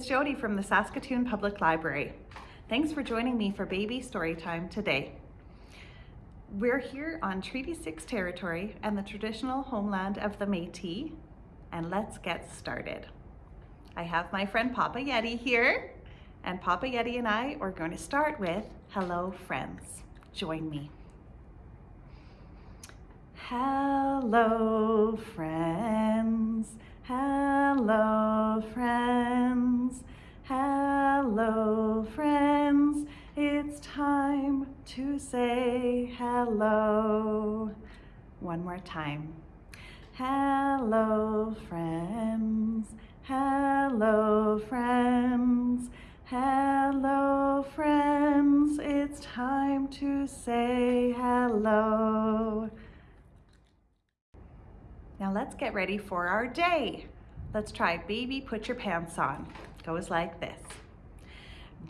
it's Jody from the Saskatoon Public Library. Thanks for joining me for Baby Storytime today. We're here on Treaty 6 territory and the traditional homeland of the Métis, and let's get started. I have my friend Papa Yeti here, and Papa Yeti and I are going to start with Hello Friends. Join me. Hello friends, hello friends, hello friends. It's time to say hello. One more time. Hello friends, hello friends, hello friends. It's time to say hello. Now let's get ready for our day. Let's try baby put your pants on. Goes like this.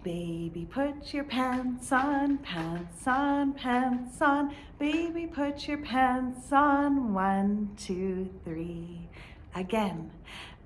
Baby put your pants on, pants on, pants on. Baby put your pants on, one, two, three. Again.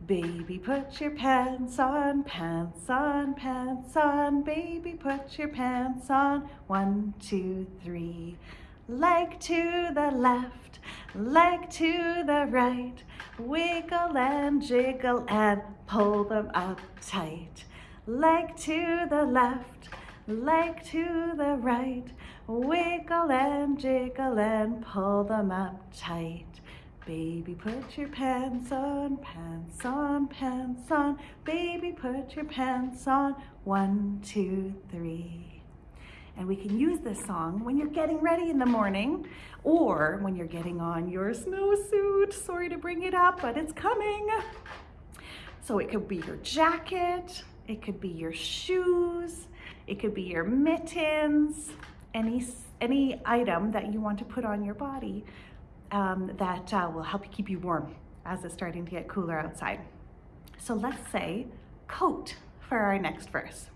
Baby put your pants on, pants on, pants on. Baby put your pants on, one, two, three. Leg to the left, leg to the right. Wiggle and jiggle and pull them up tight. Leg to the left, leg to the right. Wiggle and jiggle and pull them up tight. Baby, put your pants on, pants on, pants on. Baby, put your pants on. One, two, three. And we can use this song when you're getting ready in the morning or when you're getting on your snowsuit. Sorry to bring it up, but it's coming. So it could be your jacket, it could be your shoes, it could be your mittens, any, any item that you want to put on your body um, that uh, will help you keep you warm as it's starting to get cooler outside. So let's say coat for our next verse.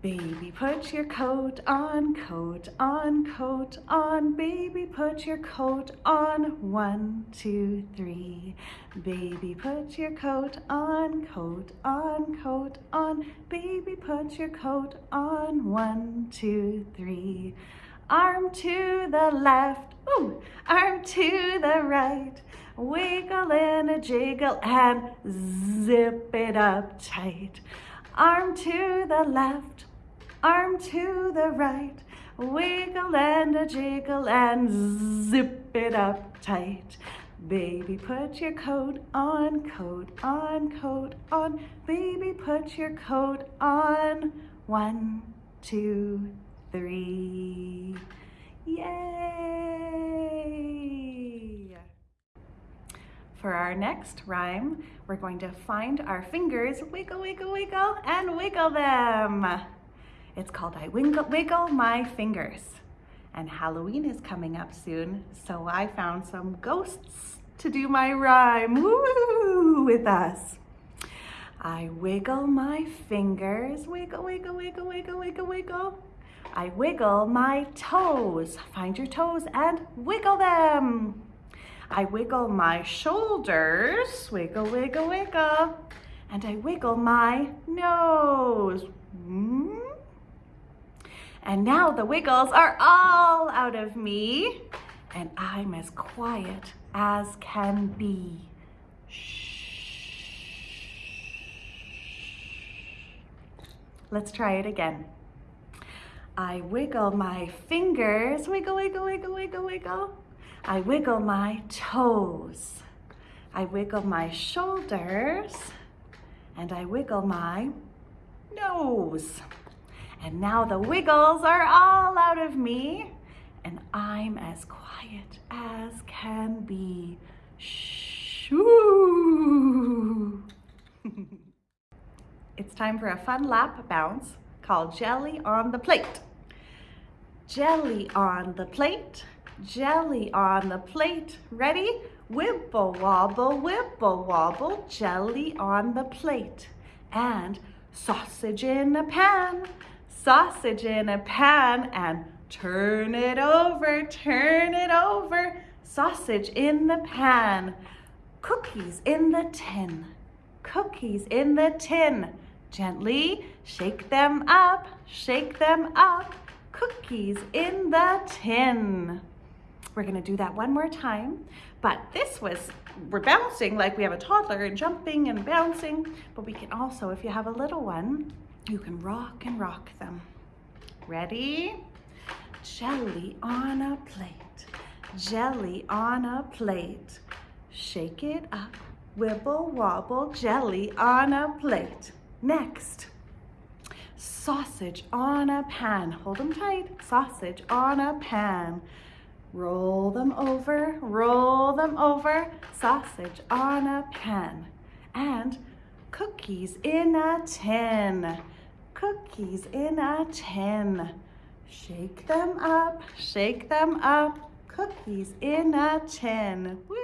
Baby, put your coat on, coat on, coat on. Baby, put your coat on. One, two, three. Baby, put your coat on, coat on, coat on. Baby, put your coat on. One, two, three. Arm to the left, ooh, arm to the right. Wiggle and a jiggle and zip it up tight. Arm to the left, arm to the right, wiggle and a jiggle and zip it up tight. Baby, put your coat on, coat on, coat on. Baby, put your coat on. One, two, three. Yay! For our next rhyme, we're going to find our fingers, wiggle, wiggle, wiggle, and wiggle them. It's called I Wiggle, Wiggle My Fingers. And Halloween is coming up soon, so I found some ghosts to do my rhyme with us. I wiggle my fingers, wiggle, wiggle, wiggle, wiggle, wiggle, wiggle. I wiggle my toes. Find your toes and wiggle them. I wiggle my shoulders, wiggle, wiggle, wiggle. And I wiggle my nose. Mm -hmm. And now the wiggles are all out of me and I'm as quiet as can be. Shh. Let's try it again. I wiggle my fingers, wiggle, wiggle, wiggle, wiggle, wiggle. I wiggle my toes. I wiggle my shoulders and I wiggle my nose. And now the wiggles are all out of me and I'm as quiet as can be. Shoo! it's time for a fun lap bounce called Jelly on the Plate. Jelly on the plate, jelly on the plate. Ready? Wibble wobble, wibble wobble, jelly on the plate. And sausage in a pan, sausage in a pan and turn it over, turn it over. Sausage in the pan, cookies in the tin, cookies in the tin. Gently shake them up, shake them up, cookies in the tin. We're gonna do that one more time, but this was, we're bouncing like we have a toddler and jumping and bouncing, but we can also, if you have a little one, you can rock and rock them. Ready? Jelly on a plate, jelly on a plate. Shake it up, wibble wobble, jelly on a plate. Next, sausage on a pan. Hold them tight, sausage on a pan. Roll them over, roll them over, sausage on a pan. And cookies in a tin, cookies in a tin. Shake them up, shake them up, cookies in a tin. Woo!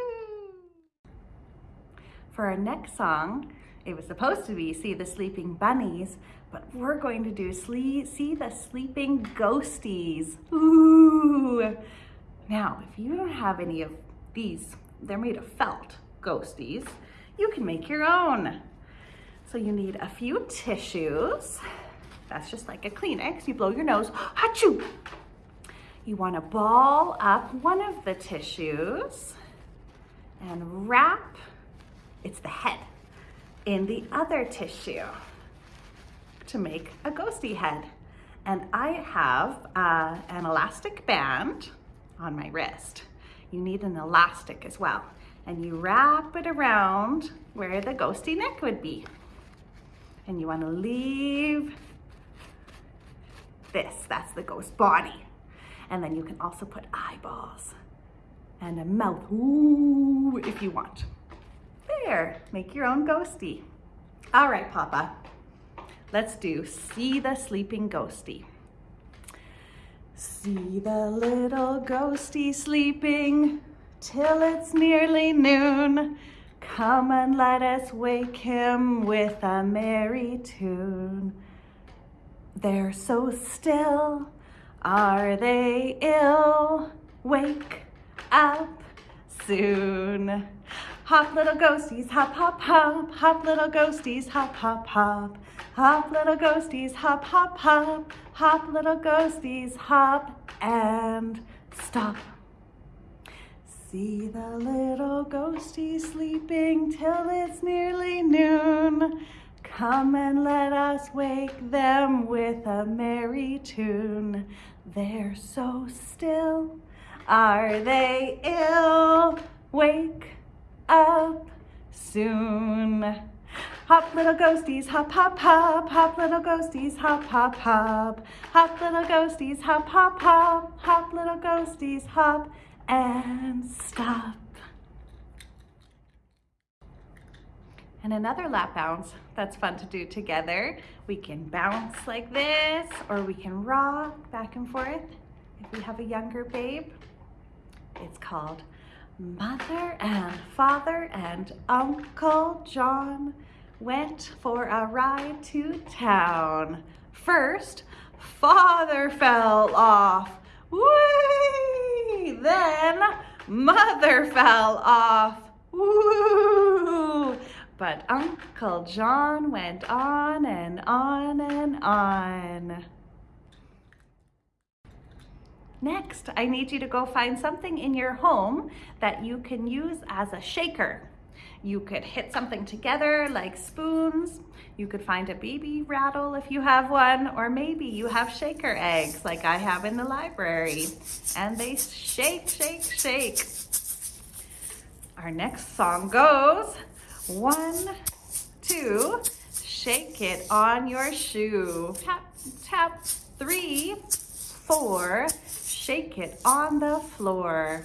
For our next song, it was supposed to be See the Sleeping Bunnies, but we're going to do See the Sleeping Ghosties. Ooh! Now, if you don't have any of these, they're made of felt ghosties, you can make your own. So you need a few tissues. That's just like a Kleenex. You blow your nose, achoo! You wanna ball up one of the tissues and wrap, it's the head, in the other tissue to make a ghosty head. And I have uh, an elastic band on my wrist. You need an elastic as well. And you wrap it around where the ghosty neck would be. And you wanna leave this, that's the ghost body. And then you can also put eyeballs and a mouth, ooh, if you want. There, make your own ghosty. All right, Papa, let's do See the Sleeping Ghosty. See the little ghosty sleeping till it's nearly noon. Come and let us wake him with a merry tune. They're so still, are they ill? Wake up soon. Hop little ghosties, hop, hop, hop. Hop little ghosties, hop, hop, hop. Hop little ghosties, hop, hop, hop. Hop little ghosties, hop and stop. See the little ghosties sleeping till it's nearly noon. Come and let us wake them with a merry tune. They're so still, are they ill? Wake up soon. Hop little ghosties, hop, hop, hop, hop little ghosties, hop, hop, hop. Hop little ghosties, hop, hop, hop, hop little ghosties, hop and stop. And another lap bounce that's fun to do together. We can bounce like this, or we can rock back and forth if we have a younger babe. It's called Mother and Father and Uncle John went for a ride to town. First, Father fell off. Whee! Then, Mother fell off. Woo! But Uncle John went on and on and on. Next, I need you to go find something in your home that you can use as a shaker. You could hit something together like spoons. You could find a baby rattle if you have one, or maybe you have shaker eggs like I have in the library. And they shake, shake, shake. Our next song goes, one, two, shake it on your shoe. Tap, tap, three, four, shake it on the floor.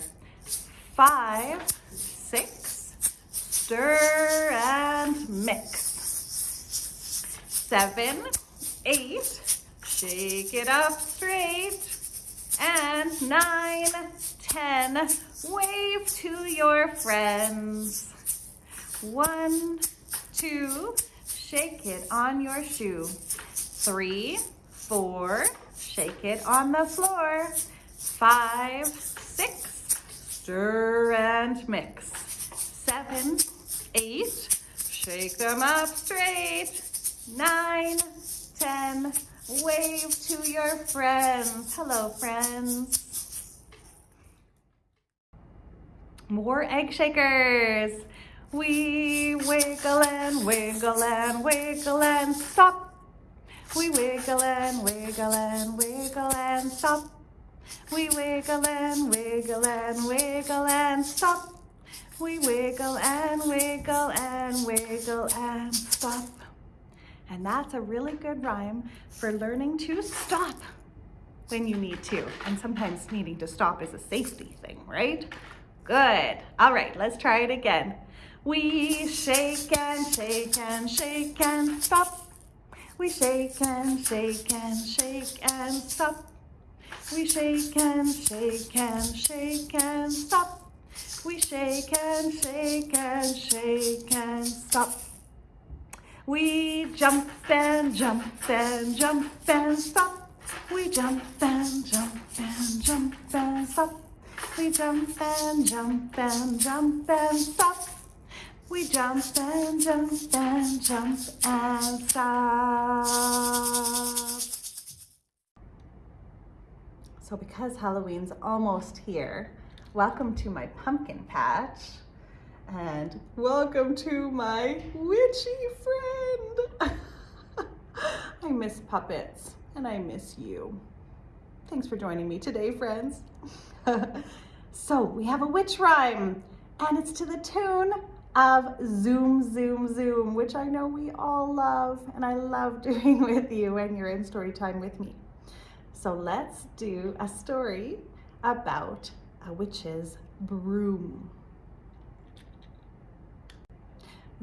Five, six, stir and mix. Seven, eight, shake it up straight. And nine, ten, wave to your friends. One, two, shake it on your shoe. Three, four, shake it on the floor. Five, six, stir and mix. Seven, eight, Shake them up straight. Nine, ten. Wave to your friends. Hello, friends. More egg shakers. We wiggle and wiggle and wiggle and stop. We wiggle and wiggle and wiggle and stop. We wiggle and wiggle and wiggle and stop. We wiggle and wiggle and wiggle and stop. And that's a really good rhyme for learning to stop when you need to. And sometimes needing to stop is a safety thing, right? Good. All right, let's try it again. We shake and shake and shake and stop. We shake and shake and shake and stop. We shake and shake and shake and stop. We shake and shake and shake and stop. We jump and jump and jump and stop. We jump and jump and jump and stop. We jump and jump and jump and stop. We jump and jump and jump and stop. So because Halloween's almost here, Welcome to my pumpkin patch and welcome to my witchy friend. I miss puppets and I miss you. Thanks for joining me today, friends. so we have a witch rhyme and it's to the tune of Zoom, Zoom, Zoom, which I know we all love and I love doing with you when you're in story time with me. So let's do a story about a witch's broom.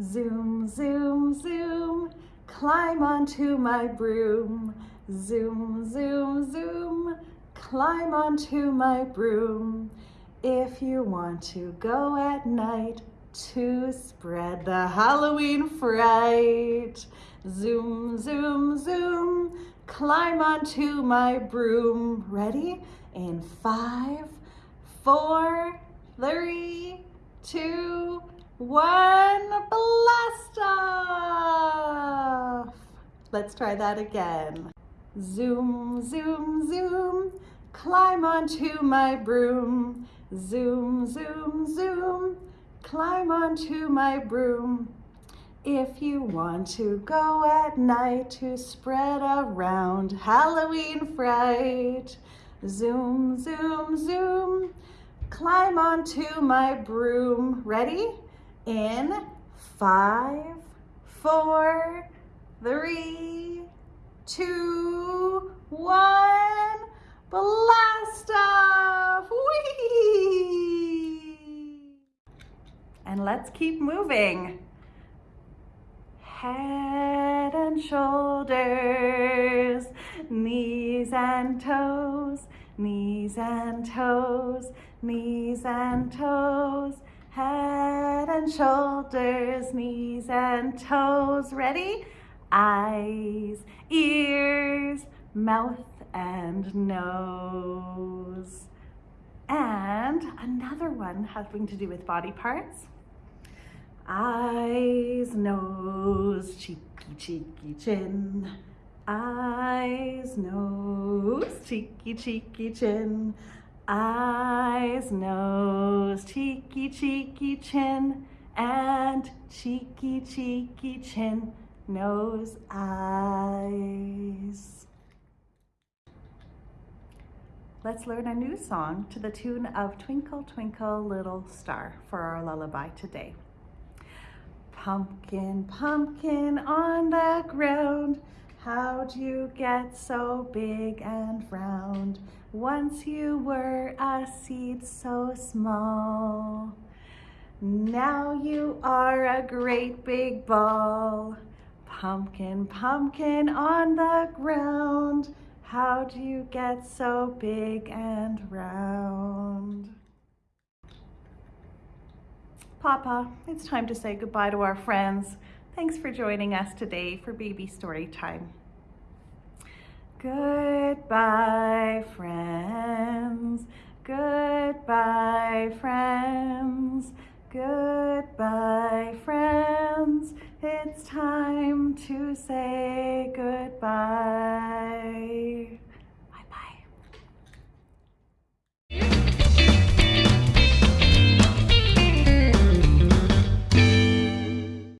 Zoom, zoom, zoom, climb onto my broom. Zoom, zoom, zoom, climb onto my broom. If you want to go at night to spread the Halloween fright. Zoom, zoom, zoom, climb onto my broom. Ready? In five, four, three, two, one, blast off. Let's try that again. Zoom, zoom, zoom, climb onto my broom. Zoom, zoom, zoom, climb onto my broom. If you want to go at night to spread around Halloween fright, zoom, zoom, zoom, climb onto my broom. Ready? In five, four, three, two, one, blast off! Whee! And let's keep moving. Head and shoulders, knees and toes, knees and toes, knees and toes, head and shoulders, knees and toes. Ready? Eyes, ears, mouth and nose. And another one having to do with body parts. Eyes, nose, cheeky, cheeky, chin. Eyes, nose, cheeky, cheeky, chin eyes, nose, cheeky, cheeky chin, and cheeky, cheeky chin, nose, eyes. Let's learn a new song to the tune of Twinkle, Twinkle, Little Star for our lullaby today. Pumpkin, pumpkin on the ground, How'd you get so big and round? Once you were a seed so small. Now you are a great big ball. Pumpkin, pumpkin on the ground. How'd you get so big and round? Papa, it's time to say goodbye to our friends. Thanks for joining us today for Baby Story Time. Goodbye, friends. Goodbye, friends. Goodbye, friends. It's time to say goodbye.